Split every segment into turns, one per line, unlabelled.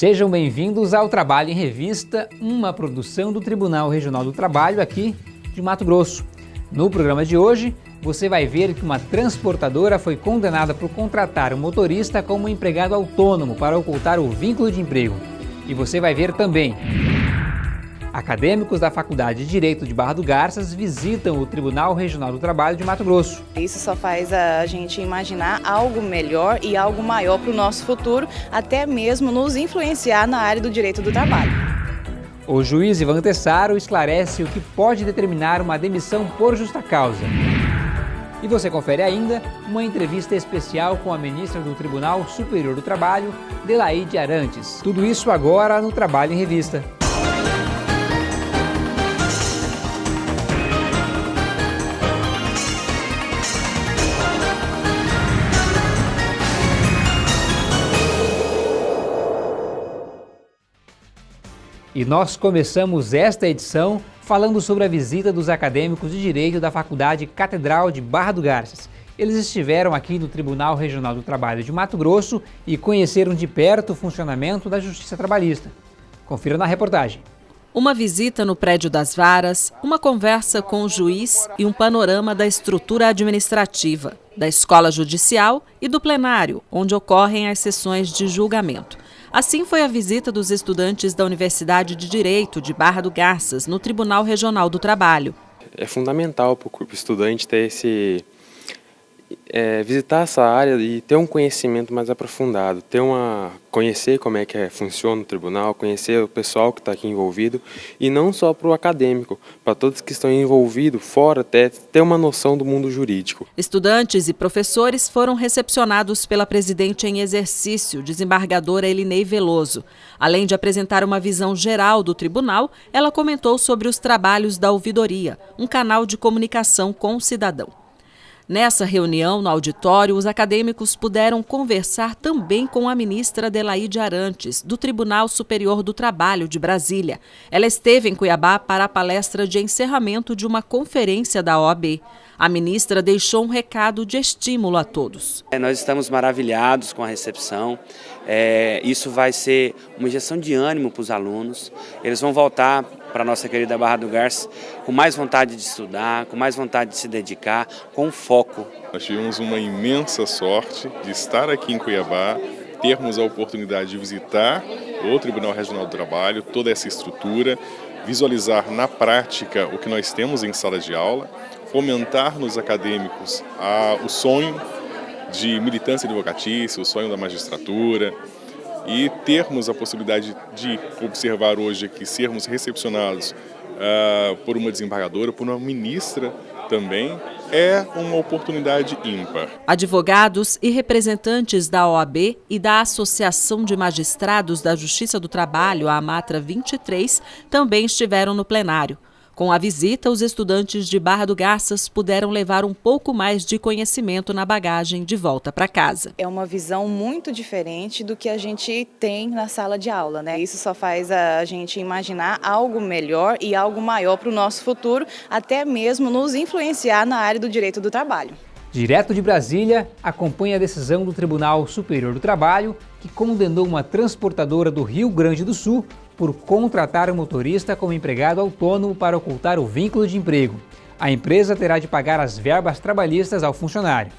sejam bem-vindos ao Trabalho em Revista, uma produção do Tribunal Regional do Trabalho aqui de Mato Grosso. No programa de hoje, você vai ver que uma transportadora foi condenada por contratar um motorista como empregado autônomo para ocultar o vínculo de emprego. E você vai ver também Acadêmicos da Faculdade de Direito de Barra do Garças visitam o Tribunal Regional do Trabalho de Mato Grosso.
Isso só faz a gente imaginar algo melhor e algo maior para o nosso futuro, até mesmo nos influenciar na área do direito do trabalho.
O juiz Ivan Tessaro esclarece o que pode determinar uma demissão por justa causa. E você confere ainda uma entrevista especial com a ministra do Tribunal Superior do Trabalho, Delaide Arantes. Tudo isso agora no Trabalho em Revista. E nós começamos esta edição falando sobre a visita dos acadêmicos de Direito da Faculdade Catedral de Barra do Garças. Eles estiveram aqui no Tribunal Regional do Trabalho de Mato Grosso e conheceram de perto o funcionamento da Justiça Trabalhista. Confira na reportagem.
Uma visita no prédio das varas, uma conversa com o juiz e um panorama da estrutura administrativa, da escola judicial e do plenário, onde ocorrem as sessões de julgamento. Assim foi a visita dos estudantes da Universidade de Direito de Barra do Garças, no Tribunal Regional do Trabalho.
É fundamental para o estudante ter esse é, visitar essa área e ter um conhecimento mais aprofundado, ter uma conhecer como é que é, funciona o tribunal, conhecer o pessoal que está aqui envolvido e não só para o acadêmico, para todos que estão envolvidos fora até ter uma noção do mundo jurídico.
Estudantes e professores foram recepcionados pela presidente em exercício, desembargadora Elinei Veloso. Além de apresentar uma visão geral do tribunal, ela comentou sobre os trabalhos da ouvidoria, um canal de comunicação com o cidadão. Nessa reunião, no auditório, os acadêmicos puderam conversar também com a ministra Adelaide Arantes, do Tribunal Superior do Trabalho de Brasília. Ela esteve em Cuiabá para a palestra de encerramento de uma conferência da OAB. A ministra deixou um recado de estímulo a todos.
É, nós estamos maravilhados com a recepção. É, isso vai ser uma injeção de ânimo para os alunos. Eles vão voltar para a nossa querida Barra do Garça com mais vontade de estudar, com mais vontade de se dedicar, com foco.
Nós tivemos uma imensa sorte de estar aqui em Cuiabá, termos a oportunidade de visitar o Tribunal Regional do Trabalho, toda essa estrutura, visualizar na prática o que nós temos em sala de aula, fomentar nos acadêmicos a, o sonho de militância advocatícia, o sonho da magistratura, e termos a possibilidade de observar hoje aqui, sermos recepcionados uh, por uma desembargadora, por uma ministra também, é uma oportunidade ímpar.
Advogados e representantes da OAB e da Associação de Magistrados da Justiça do Trabalho, a AMATRA 23, também estiveram no plenário. Com a visita, os estudantes de Barra do Garças puderam levar um pouco mais de conhecimento na bagagem de volta para casa.
É uma visão muito diferente do que a gente tem na sala de aula, né? Isso só faz a gente imaginar algo melhor e algo maior para o nosso futuro, até mesmo nos influenciar na área do direito do trabalho.
Direto de Brasília, acompanha a decisão do Tribunal Superior do Trabalho, que condenou uma transportadora do Rio Grande do Sul por contratar o motorista como empregado autônomo para ocultar o vínculo de emprego. A empresa terá de pagar as verbas trabalhistas ao funcionário.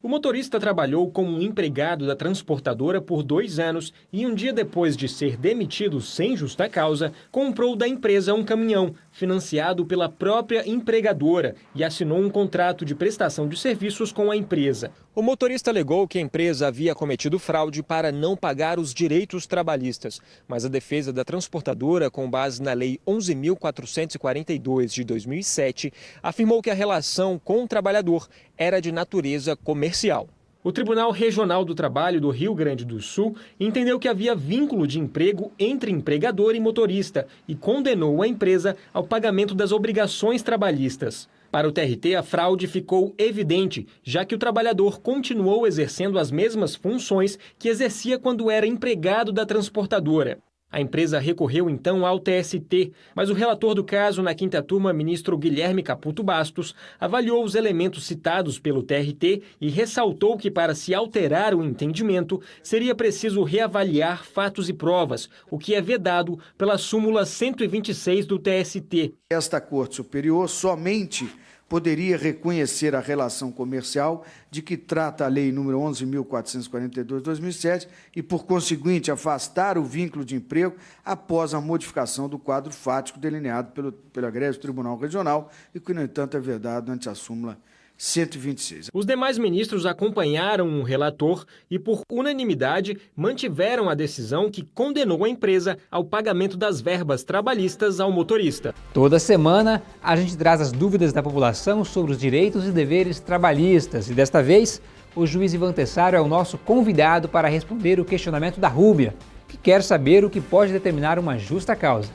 O motorista trabalhou como empregado da transportadora por dois anos e, um dia depois de ser demitido sem justa causa, comprou da empresa um caminhão, financiado pela própria empregadora, e assinou um contrato de prestação de serviços com a empresa. O motorista alegou que a empresa havia cometido fraude para não pagar os direitos trabalhistas, mas a defesa da transportadora, com base na Lei 11.442 de 2007, afirmou que a relação com o trabalhador era de natureza comercial. O Tribunal Regional do Trabalho do Rio Grande do Sul entendeu que havia vínculo de emprego entre empregador e motorista e condenou a empresa ao pagamento das obrigações trabalhistas. Para o TRT, a fraude ficou evidente, já que o trabalhador continuou exercendo as mesmas funções que exercia quando era empregado da transportadora. A empresa recorreu então ao TST, mas o relator do caso na quinta turma, ministro Guilherme Caputo Bastos, avaliou os elementos citados pelo TRT e ressaltou que para se alterar o entendimento seria preciso reavaliar fatos e provas, o que é vedado pela súmula 126 do TST.
Esta Corte Superior somente poderia reconhecer a relação comercial de que trata a Lei nº 11.442/2007 e, por conseguinte, afastar o vínculo de emprego após a modificação do quadro fático delineado pelo, pela greve do Tribunal Regional e que, no entanto, é vedado ante a súmula 126.
Os demais ministros acompanharam o relator e, por unanimidade, mantiveram a decisão que condenou a empresa ao pagamento das verbas trabalhistas ao motorista.
Toda semana, a gente traz as dúvidas da população sobre os direitos e deveres trabalhistas e, desta vez, o juiz Ivan Tessaro é o nosso convidado para responder o questionamento da Rúbia, que quer saber o que pode determinar uma justa causa.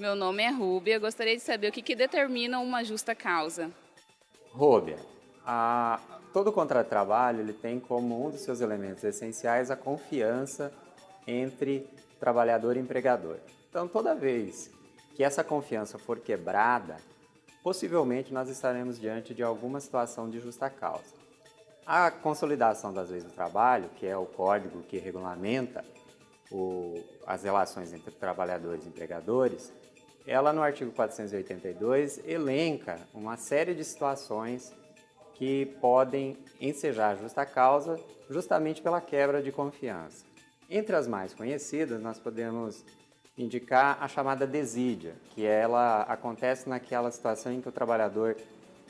Meu nome é Rúbia. Gostaria de saber o que, que determina uma justa causa.
Rúbia, a, todo contrato de trabalho ele tem como um dos seus elementos essenciais a confiança entre trabalhador e empregador. Então, toda vez que essa confiança for quebrada, possivelmente nós estaremos diante de alguma situação de justa causa. A consolidação das leis do trabalho, que é o código que regulamenta o, as relações entre trabalhadores e empregadores, ela no artigo 482 elenca uma série de situações que podem ensejar justa causa justamente pela quebra de confiança. Entre as mais conhecidas, nós podemos indicar a chamada desídia, que ela acontece naquela situação em que o trabalhador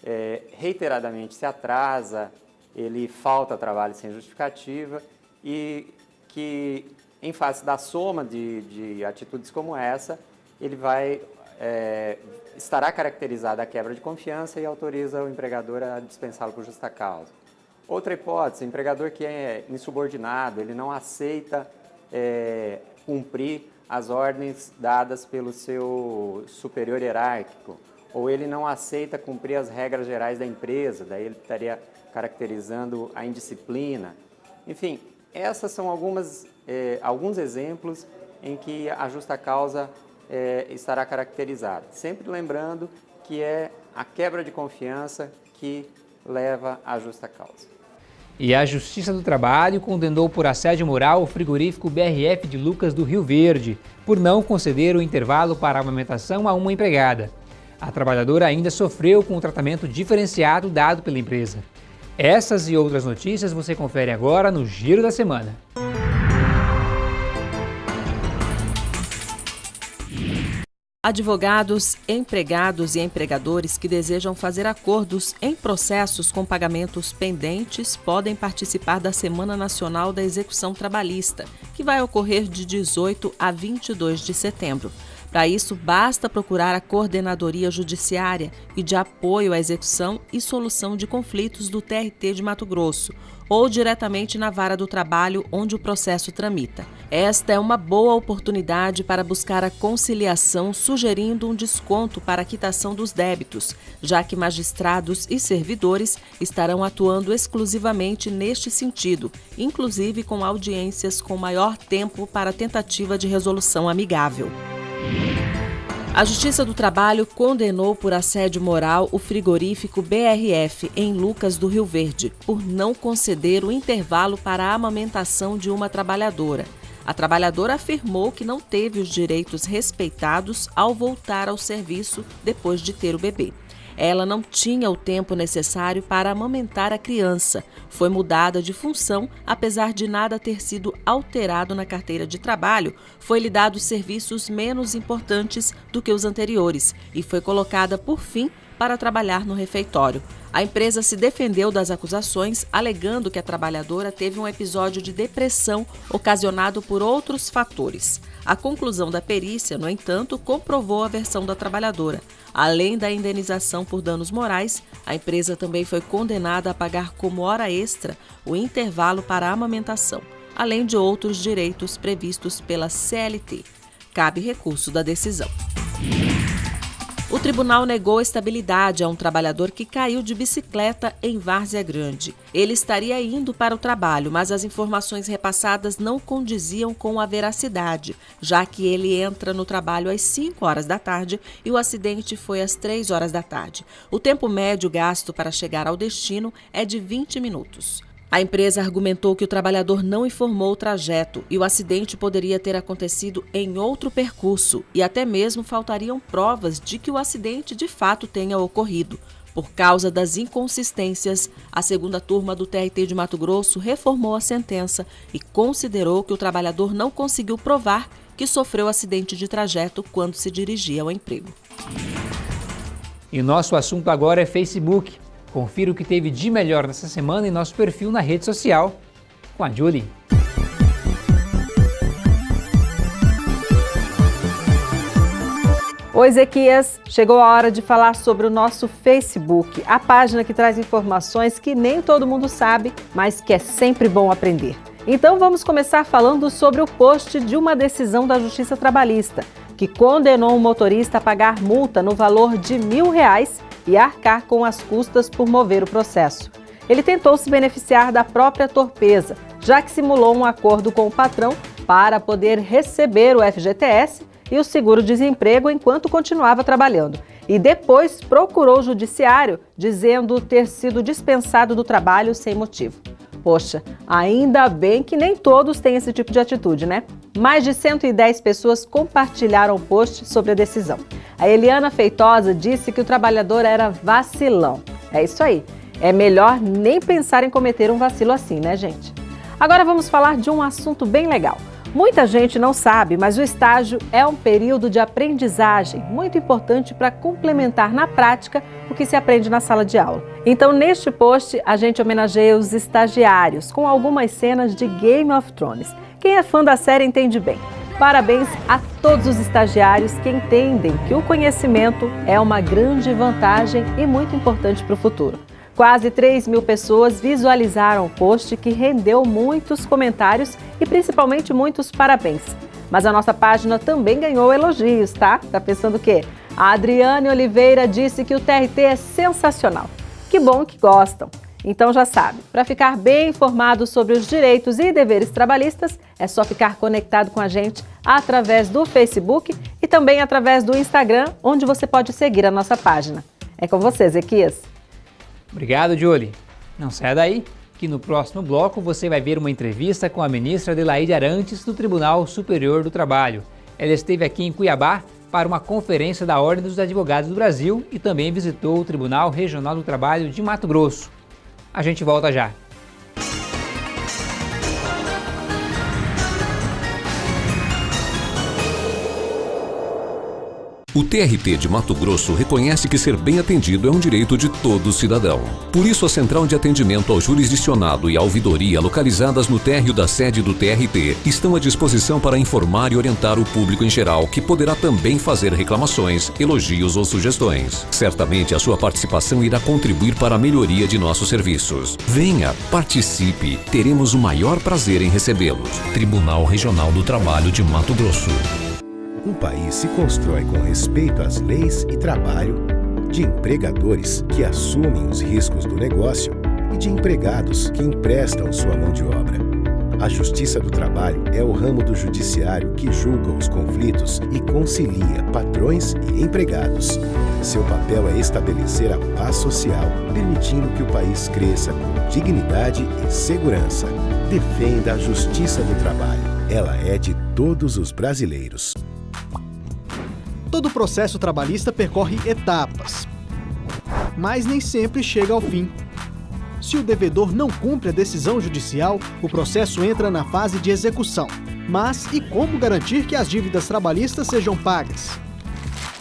é, reiteradamente se atrasa, ele falta trabalho sem justificativa e que, em face da soma de, de atitudes como essa, ele vai é, estará caracterizada a quebra de confiança e autoriza o empregador a dispensá-lo por justa causa. Outra hipótese, empregador que é insubordinado, ele não aceita é, cumprir as ordens dadas pelo seu superior hierárquico, ou ele não aceita cumprir as regras gerais da empresa, daí ele estaria caracterizando a indisciplina. Enfim, essas são algumas, é, alguns exemplos em que a justa causa é, estará caracterizada. Sempre lembrando que é a quebra de confiança que leva à justa causa.
E a Justiça do Trabalho condenou por assédio moral o frigorífico BRF de Lucas do Rio Verde, por não conceder o intervalo para a amamentação a uma empregada. A trabalhadora ainda sofreu com o tratamento diferenciado dado pela empresa. Essas e outras notícias você confere agora no Giro da Semana.
Advogados, empregados e empregadores que desejam fazer acordos em processos com pagamentos pendentes podem participar da Semana Nacional da Execução Trabalhista, que vai ocorrer de 18 a 22 de setembro. Para isso, basta procurar a Coordenadoria Judiciária e de Apoio à Execução e Solução de Conflitos do TRT de Mato Grosso ou diretamente na vara do trabalho onde o processo tramita. Esta é uma boa oportunidade para buscar a conciliação, sugerindo um desconto para a quitação dos débitos, já que magistrados e servidores estarão atuando exclusivamente neste sentido, inclusive com audiências com maior tempo para tentativa de resolução amigável. A Justiça do Trabalho condenou por assédio moral o frigorífico BRF em Lucas do Rio Verde por não conceder o intervalo para a amamentação de uma trabalhadora. A trabalhadora afirmou que não teve os direitos respeitados ao voltar ao serviço depois de ter o bebê. Ela não tinha o tempo necessário para amamentar a criança. Foi mudada de função, apesar de nada ter sido alterado na carteira de trabalho, foi-lhe dado serviços menos importantes do que os anteriores e foi colocada por fim para trabalhar no refeitório. A empresa se defendeu das acusações, alegando que a trabalhadora teve um episódio de depressão ocasionado por outros fatores. A conclusão da perícia, no entanto, comprovou a versão da trabalhadora. Além da indenização por danos morais, a empresa também foi condenada a pagar como hora extra o intervalo para a amamentação, além de outros direitos previstos pela CLT. Cabe recurso da decisão. O tribunal negou estabilidade a um trabalhador que caiu de bicicleta em Várzea Grande. Ele estaria indo para o trabalho, mas as informações repassadas não condiziam com a veracidade, já que ele entra no trabalho às 5 horas da tarde e o acidente foi às 3 horas da tarde. O tempo médio gasto para chegar ao destino é de 20 minutos. A empresa argumentou que o trabalhador não informou o trajeto e o acidente poderia ter acontecido em outro percurso e até mesmo faltariam provas de que o acidente de fato tenha ocorrido. Por causa das inconsistências, a segunda turma do TRT de Mato Grosso reformou a sentença e considerou que o trabalhador não conseguiu provar que sofreu acidente de trajeto quando se dirigia ao emprego.
E nosso assunto agora é Facebook. Confira o que teve de melhor nessa semana em nosso perfil na rede social com a Julie.
Oi, Ezequias. Chegou a hora de falar sobre o nosso Facebook, a página que traz informações que nem todo mundo sabe, mas que é sempre bom aprender. Então vamos começar falando sobre o post de uma decisão da Justiça Trabalhista, que condenou um motorista a pagar multa no valor de mil reais e arcar com as custas por mover o processo. Ele tentou se beneficiar da própria torpeza, já que simulou um acordo com o patrão para poder receber o FGTS e o seguro-desemprego enquanto continuava trabalhando. E depois procurou o judiciário dizendo ter sido dispensado do trabalho sem motivo. Poxa, ainda bem que nem todos têm esse tipo de atitude, né? Mais de 110 pessoas compartilharam o post sobre a decisão. A Eliana Feitosa disse que o trabalhador era vacilão. É isso aí. É melhor nem pensar em cometer um vacilo assim, né, gente? Agora vamos falar de um assunto bem legal. Muita gente não sabe, mas o estágio é um período de aprendizagem muito importante para complementar na prática o que se aprende na sala de aula. Então, neste post, a gente homenageia os estagiários com algumas cenas de Game of Thrones. Quem é fã da série entende bem. Parabéns a todos os estagiários que entendem que o conhecimento é uma grande vantagem e muito importante para o futuro. Quase 3 mil pessoas visualizaram o post que rendeu muitos comentários e principalmente muitos parabéns. Mas a nossa página também ganhou elogios, tá? Tá pensando o quê? A Adriane Oliveira disse que o TRT é sensacional. Que bom que gostam. Então já sabe, para ficar bem informado sobre os direitos e deveres trabalhistas, é só ficar conectado com a gente através do Facebook e também através do Instagram, onde você pode seguir a nossa página. É com você, Zequias.
Obrigado, Julie. Não saia daí, que no próximo bloco você vai ver uma entrevista com a ministra Adelaide Arantes do Tribunal Superior do Trabalho. Ela esteve aqui em Cuiabá para uma conferência da Ordem dos Advogados do Brasil e também visitou o Tribunal Regional do Trabalho de Mato Grosso. A gente volta já.
O TRT de Mato Grosso reconhece que ser bem atendido é um direito de todo cidadão. Por isso, a Central de Atendimento ao Jurisdicionado e a Ouvidoria, localizadas no térreo da sede do TRT, estão à disposição para informar e orientar o público em geral, que poderá também fazer reclamações, elogios ou sugestões. Certamente, a sua participação irá contribuir para a melhoria de nossos serviços. Venha, participe, teremos o maior prazer em recebê-los. Tribunal Regional do Trabalho de Mato Grosso.
Um país se constrói com respeito às leis e trabalho, de empregadores que assumem os riscos do negócio e de empregados que emprestam sua mão de obra. A Justiça do Trabalho é o ramo do judiciário que julga os conflitos e concilia patrões e empregados. Seu papel é estabelecer a paz social, permitindo que o país cresça com dignidade e segurança. Defenda a Justiça do Trabalho. Ela é de todos os brasileiros.
Todo processo trabalhista percorre etapas, mas nem sempre chega ao fim. Se o devedor não cumpre a decisão judicial, o processo entra na fase de execução. Mas e como garantir que as dívidas trabalhistas sejam pagas?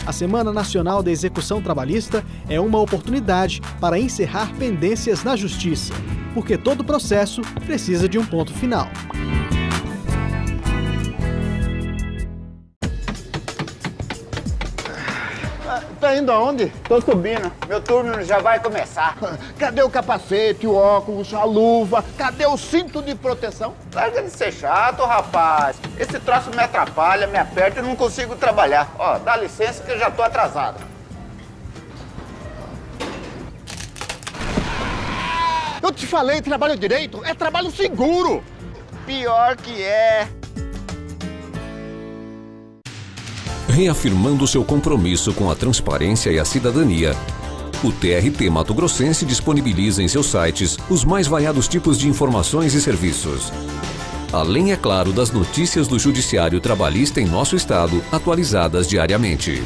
A Semana Nacional da Execução Trabalhista é uma oportunidade para encerrar pendências na Justiça, porque todo processo precisa de um ponto final.
tá indo aonde? Tô subindo. Meu turno já vai começar. Cadê o capacete, o óculos, a luva? Cadê o cinto de proteção? Larga de ser chato, rapaz. Esse troço me atrapalha, me aperta e não consigo trabalhar. Ó, dá licença que eu já tô atrasado.
Eu te falei, trabalho direito é trabalho seguro. Pior que é.
Reafirmando seu compromisso com a transparência e a cidadania, o TRT Mato Grossense disponibiliza em seus sites os mais variados tipos de informações e serviços. Além, é claro, das notícias do Judiciário Trabalhista em nosso estado, atualizadas diariamente.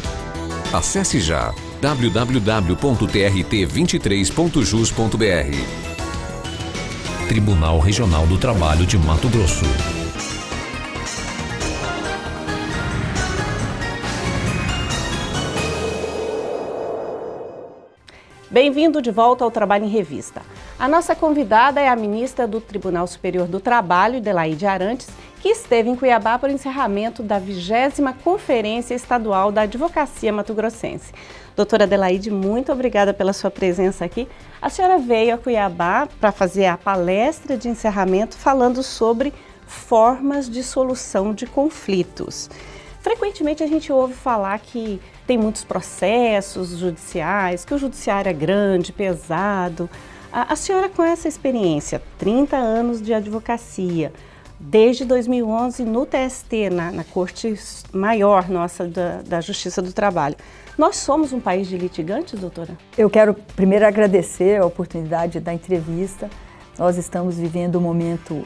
Acesse já www.trt23.jus.br. Tribunal Regional do Trabalho de Mato Grosso.
Bem-vindo de volta ao Trabalho em Revista. A nossa convidada é a ministra do Tribunal Superior do Trabalho, Delaide Arantes, que esteve em Cuiabá para o encerramento da 20 Conferência Estadual da Advocacia Mato Grossense. Doutora Adelaide, muito obrigada pela sua presença aqui. A senhora veio a Cuiabá para fazer a palestra de encerramento falando sobre formas de solução de conflitos. Frequentemente a gente ouve falar que tem muitos processos judiciais, que o judiciário é grande, pesado. A, a senhora com essa experiência, 30 anos de advocacia, desde 2011 no TST, na, na Corte Maior nossa da, da Justiça do Trabalho. Nós somos um país de litigantes, doutora?
Eu quero primeiro agradecer a oportunidade da entrevista. Nós estamos vivendo um momento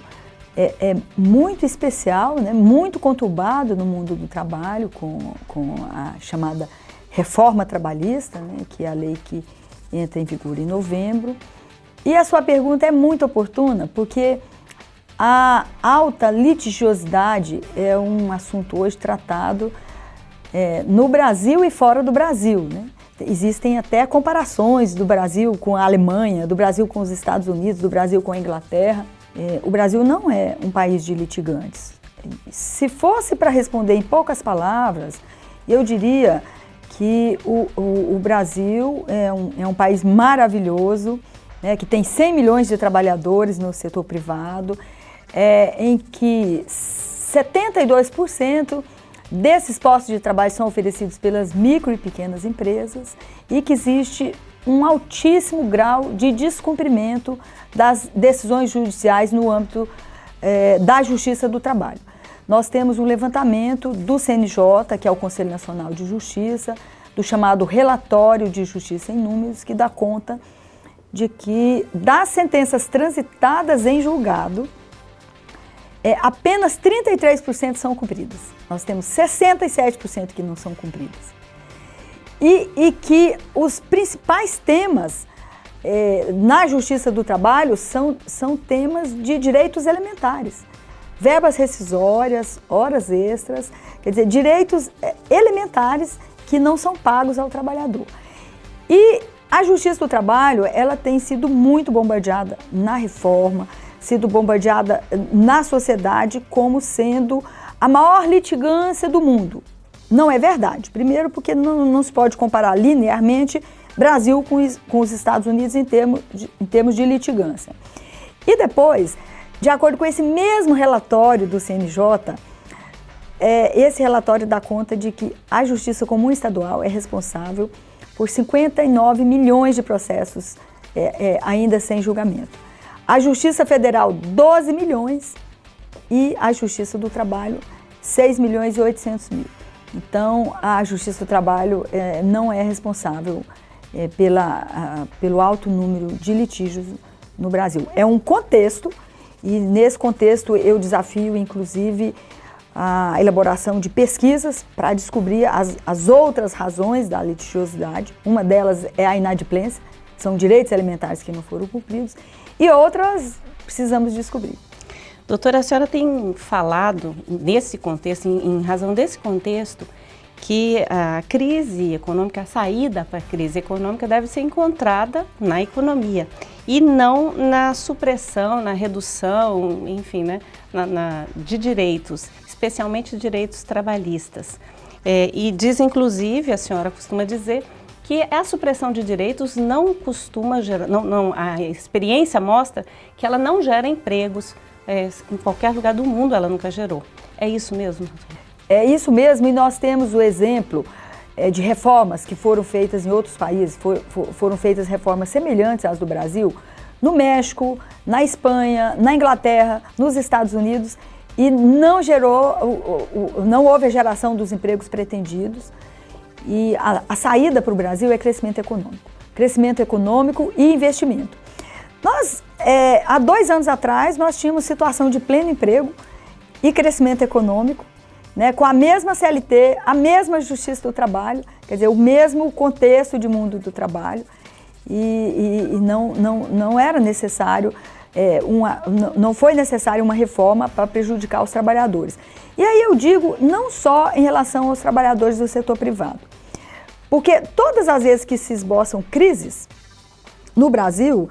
é, é, muito especial, né, muito conturbado no mundo do trabalho, com, com a chamada reforma trabalhista, né, que é a lei que entra em vigor em novembro. E a sua pergunta é muito oportuna, porque a alta litigiosidade é um assunto hoje tratado é, no Brasil e fora do Brasil. Né? Existem até comparações do Brasil com a Alemanha, do Brasil com os Estados Unidos, do Brasil com a Inglaterra. É, o Brasil não é um país de litigantes. Se fosse para responder em poucas palavras, eu diria que o, o, o Brasil é um, é um, país maravilhoso, né, que tem 100 milhões de trabalhadores no setor privado, é, em que 72% desses postos de trabalho são oferecidos pelas micro e pequenas empresas e que existe um altíssimo grau de descumprimento das decisões judiciais no âmbito é, da Justiça do Trabalho. Nós temos um levantamento do CNJ, que é o Conselho Nacional de Justiça, do chamado Relatório de Justiça em Números, que dá conta de que das sentenças transitadas em julgado, é, apenas 33% são cumpridas. Nós temos 67% que não são cumpridas e, e que os principais temas é, na Justiça do Trabalho são, são temas de direitos elementares. Verbas rescisórias, horas extras, quer dizer, direitos é, elementares que não são pagos ao trabalhador. E a Justiça do Trabalho, ela tem sido muito bombardeada na reforma, sido bombardeada na sociedade como sendo a maior litigância do mundo. Não é verdade. Primeiro, porque não, não se pode comparar linearmente Brasil com, com os Estados Unidos em termos, de, em termos de litigância. E depois, de acordo com esse mesmo relatório do CNJ, é, esse relatório dá conta de que a Justiça Comum Estadual é responsável por 59 milhões de processos é, é, ainda sem julgamento. A Justiça Federal, 12 milhões e a Justiça do Trabalho, 6 milhões e 800 mil. Então, a Justiça do Trabalho é, não é responsável é, pela, pelo alto número de litígios no Brasil. É um contexto e, nesse contexto, eu desafio, inclusive, a elaboração de pesquisas para descobrir as, as outras razões da litigiosidade. Uma delas é a inadimplência, são direitos alimentares que não foram cumpridos, e outras precisamos descobrir.
Doutora, a senhora tem falado nesse contexto, em, em razão desse contexto, que a crise econômica, a saída para a crise econômica deve ser encontrada na economia e não na supressão, na redução, enfim, né, na, na, de direitos, especialmente direitos trabalhistas. É, e diz, inclusive, a senhora costuma dizer que a supressão de direitos não costuma gerar, não, não, a experiência mostra que ela não gera empregos, é, em qualquer lugar do mundo ela nunca gerou. É isso mesmo?
É isso mesmo e nós temos o exemplo é, de reformas que foram feitas em outros países, for, for, foram feitas reformas semelhantes às do Brasil, no México, na Espanha, na Inglaterra, nos Estados Unidos e não gerou, não houve a geração dos empregos pretendidos. E a, a saída para o Brasil é crescimento econômico. Crescimento econômico e investimento. Nós, é, há dois anos atrás, nós tínhamos situação de pleno emprego e crescimento econômico, né, com a mesma CLT, a mesma Justiça do Trabalho, quer dizer, o mesmo contexto de mundo do trabalho, e, e, e não, não, não era necessário, é, uma, não foi necessário uma reforma para prejudicar os trabalhadores. E aí eu digo, não só em relação aos trabalhadores do setor privado, porque todas as vezes que se esboçam crises no Brasil,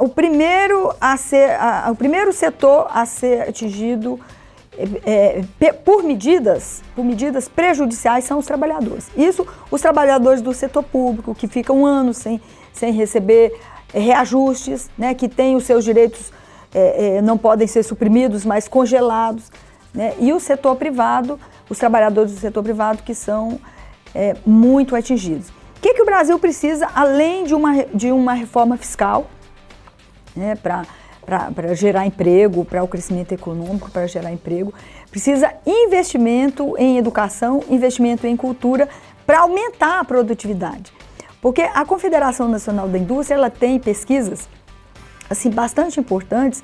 o, primeiro a ser, o primeiro setor a ser atingido é, é, por medidas, por medidas prejudiciais são os trabalhadores. Isso, os trabalhadores do setor público, que ficam anos sem, sem receber é, reajustes, né, que têm os seus direitos, é, é, não podem ser suprimidos, mas congelados. Né, e o setor privado, os trabalhadores do setor privado que são é, muito atingidos. O que, que o Brasil precisa, além de uma, de uma reforma fiscal, né, para gerar emprego, para o crescimento econômico, para gerar emprego, precisa investimento em educação, investimento em cultura para aumentar a produtividade. Porque a Confederação Nacional da Indústria ela tem pesquisas assim bastante importantes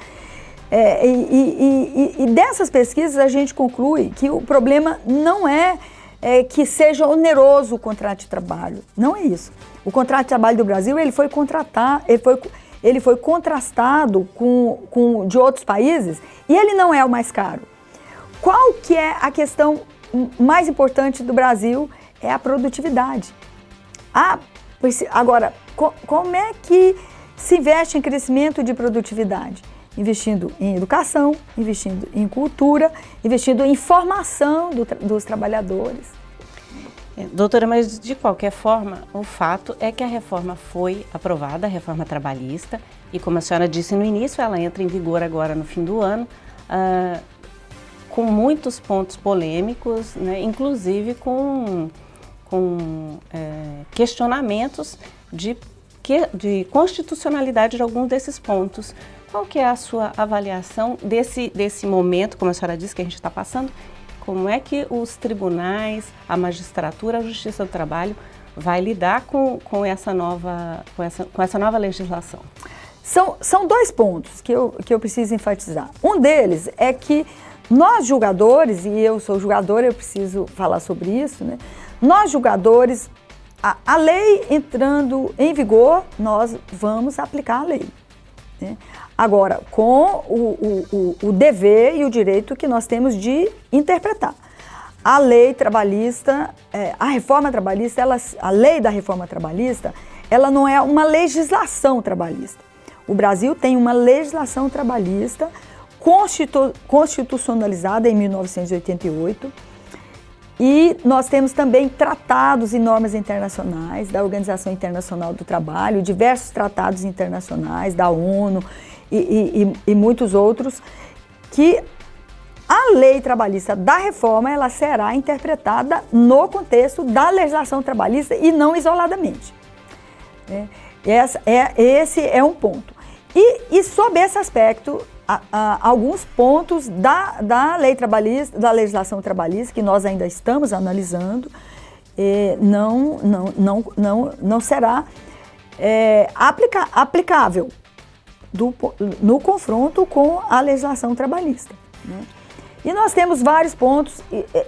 é, e, e, e, dessas pesquisas a gente conclui que o problema não é, é, que seja oneroso o contrato de trabalho, não é isso. O contrato de trabalho do Brasil ele foi contratar, ele foi ele foi contrastado com, com de outros países e ele não é o mais caro. Qual que é a questão mais importante do Brasil? É a produtividade. A, agora, co, como é que se investe em crescimento de produtividade? Investindo em educação, investindo em cultura, investindo em formação do, dos trabalhadores.
Doutora, mas de qualquer forma, o fato é que a reforma foi aprovada, a reforma trabalhista, e como a senhora disse no início, ela entra em vigor agora no fim do ano, uh, com muitos pontos polêmicos, né, inclusive com, com é, questionamentos de, de constitucionalidade de alguns desses pontos. Qual que é a sua avaliação desse, desse momento, como a senhora disse, que a gente está passando, como é que os tribunais, a magistratura, a justiça do trabalho vai lidar com, com, essa, nova, com, essa, com essa nova legislação?
São, são dois pontos que eu, que eu preciso enfatizar. Um deles é que nós julgadores, e eu sou julgadora, eu preciso falar sobre isso, né? nós julgadores, a, a lei entrando em vigor, nós vamos aplicar a lei. Né? Agora, com o, o, o, dever e o direito que nós temos de interpretar. A lei trabalhista, é, a reforma trabalhista, ela, a lei da reforma trabalhista, ela não é uma legislação trabalhista. O Brasil tem uma legislação trabalhista constitu, constitucionalizada em 1988 e nós temos também tratados e normas internacionais da Organização Internacional do Trabalho, diversos tratados internacionais da ONU e, e, e muitos outros, que a lei trabalhista da reforma ela será interpretada no contexto da legislação trabalhista e não isoladamente. É, essa, é, esse é um ponto. E, e sob esse aspecto, a, a, alguns pontos da, da lei trabalhista, da legislação trabalhista, que nós ainda estamos analisando, é, não, não, não, não, não será é, aplica, aplicável do, no confronto com a legislação trabalhista. Né? E nós temos vários pontos,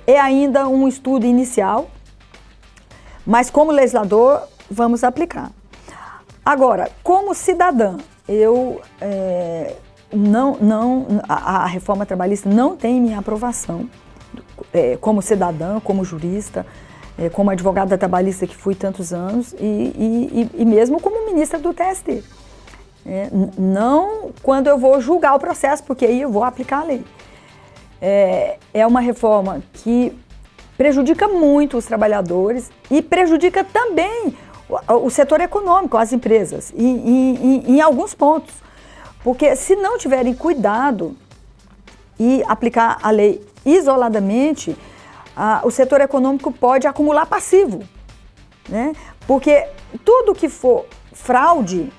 é ainda um estudo inicial, mas como legislador vamos aplicar. Agora, como cidadã, eu é, não, não, a, a, reforma trabalhista não tem minha aprovação é, como cidadã, como jurista, é, como advogada trabalhista que fui tantos anos e, e, e mesmo como ministra do TST. É, não quando eu vou julgar o processo, porque aí eu vou aplicar a lei. É, é uma reforma que prejudica muito os trabalhadores e prejudica também o, o setor econômico, as empresas, em, em, em alguns pontos. Porque se não tiverem cuidado e aplicar a lei isoladamente, a, o setor econômico pode acumular passivo. Né? Porque tudo que for fraude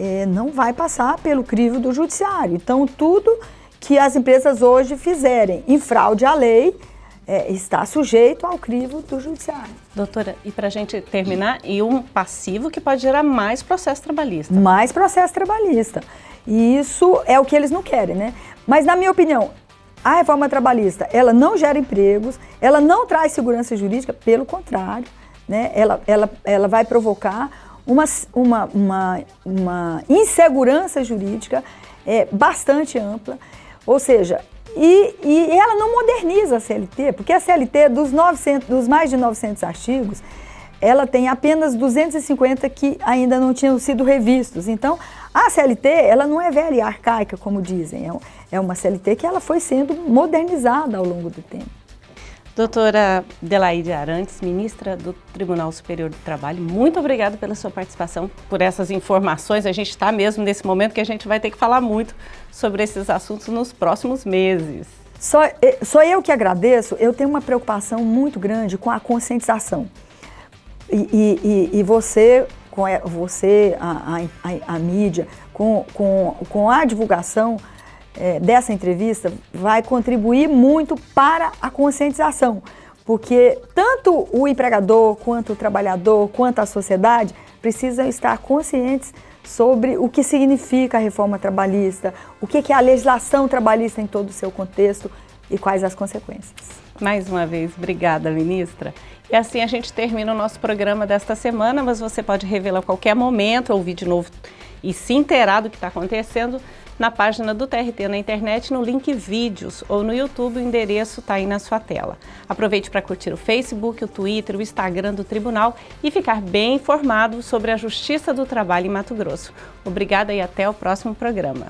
é, não vai passar pelo crivo do judiciário. Então, tudo que as empresas hoje fizerem em fraude à lei é, está sujeito ao crivo do judiciário.
Doutora, e para a gente terminar, e um passivo que pode gerar mais processo trabalhista.
Mais processo trabalhista. E isso é o que eles não querem, né? Mas, na minha opinião, a reforma trabalhista, ela não gera empregos, ela não traz segurança jurídica, pelo contrário, né? ela, ela, ela vai provocar uma, uma, uma, uma insegurança jurídica é, bastante ampla, ou seja, e, e ela não moderniza a CLT, porque a CLT, dos, 900, dos mais de 900 artigos, ela tem apenas 250 que ainda não tinham sido revistos. Então, a CLT, ela não é velha e arcaica, como dizem, é, é uma CLT que ela foi sendo modernizada ao longo do tempo.
Doutora Delaide Arantes, ministra do Tribunal Superior do Trabalho, muito obrigada pela sua participação, por essas informações. A gente está mesmo nesse momento que a gente vai ter que falar muito sobre esses assuntos nos próximos meses.
Só, só eu que agradeço, eu tenho uma preocupação muito grande com a conscientização. E, e, e você, com você a, a, a, mídia, com, com, com a divulgação é, dessa entrevista, vai contribuir muito para a conscientização. Porque tanto o empregador, quanto o trabalhador, quanto a sociedade precisam estar conscientes sobre o que significa a reforma trabalhista, o que é a legislação trabalhista em todo o seu contexto e quais as consequências.
Mais uma vez, obrigada, ministra. E assim a gente termina o nosso programa desta semana, mas você pode revê-lo a qualquer momento, ouvir de novo e se inteirar do que está acontecendo na página do TRT na internet, no link vídeos ou no YouTube, o endereço está aí na sua tela. Aproveite para curtir o Facebook, o Twitter, o Instagram do Tribunal e ficar bem informado sobre a Justiça do Trabalho em Mato Grosso. Obrigada e até o próximo programa.